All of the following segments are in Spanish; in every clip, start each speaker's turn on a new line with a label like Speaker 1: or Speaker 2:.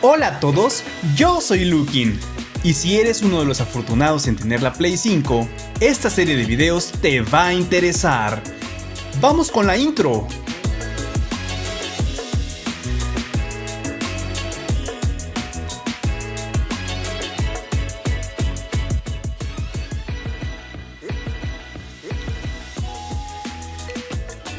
Speaker 1: Hola a todos, yo soy Lukin. Y si eres uno de los afortunados en tener la Play 5, esta serie de videos te va a interesar. ¡Vamos con la intro!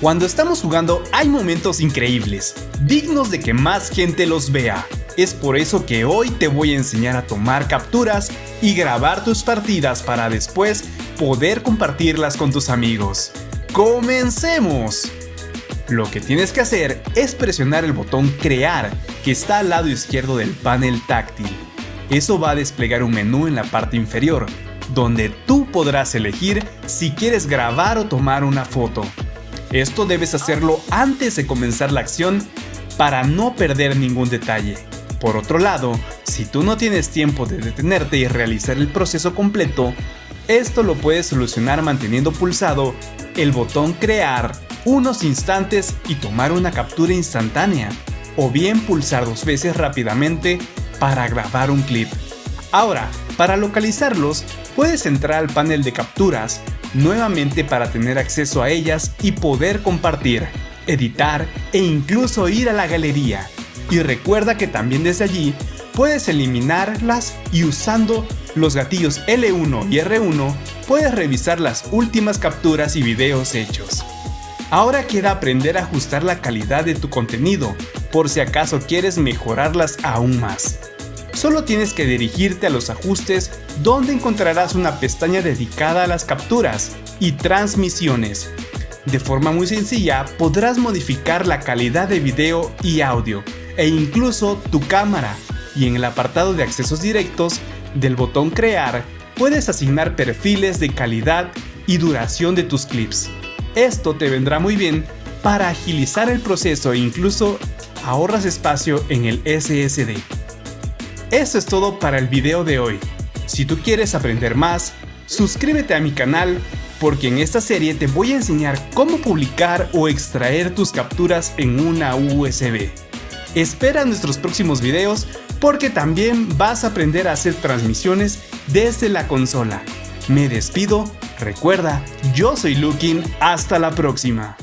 Speaker 1: Cuando estamos jugando hay momentos increíbles, dignos de que más gente los vea. Es por eso que hoy te voy a enseñar a tomar capturas y grabar tus partidas para después poder compartirlas con tus amigos. ¡Comencemos! Lo que tienes que hacer es presionar el botón Crear que está al lado izquierdo del panel táctil. Eso va a desplegar un menú en la parte inferior, donde tú podrás elegir si quieres grabar o tomar una foto. Esto debes hacerlo antes de comenzar la acción para no perder ningún detalle. Por otro lado, si tú no tienes tiempo de detenerte y realizar el proceso completo, esto lo puedes solucionar manteniendo pulsado el botón crear unos instantes y tomar una captura instantánea, o bien pulsar dos veces rápidamente para grabar un clip. Ahora, para localizarlos, puedes entrar al panel de capturas nuevamente para tener acceso a ellas y poder compartir, editar e incluso ir a la galería. Y recuerda que también desde allí puedes eliminarlas y usando los gatillos L1 y R1 puedes revisar las últimas capturas y videos hechos. Ahora queda aprender a ajustar la calidad de tu contenido, por si acaso quieres mejorarlas aún más. Solo tienes que dirigirte a los ajustes donde encontrarás una pestaña dedicada a las capturas y transmisiones. De forma muy sencilla podrás modificar la calidad de video y audio e incluso tu cámara y en el apartado de accesos directos del botón crear puedes asignar perfiles de calidad y duración de tus clips. Esto te vendrá muy bien para agilizar el proceso e incluso ahorras espacio en el SSD. Eso es todo para el video de hoy. Si tú quieres aprender más, suscríbete a mi canal porque en esta serie te voy a enseñar cómo publicar o extraer tus capturas en una USB. Espera nuestros próximos videos porque también vas a aprender a hacer transmisiones desde la consola. Me despido, recuerda, yo soy Lukin, hasta la próxima.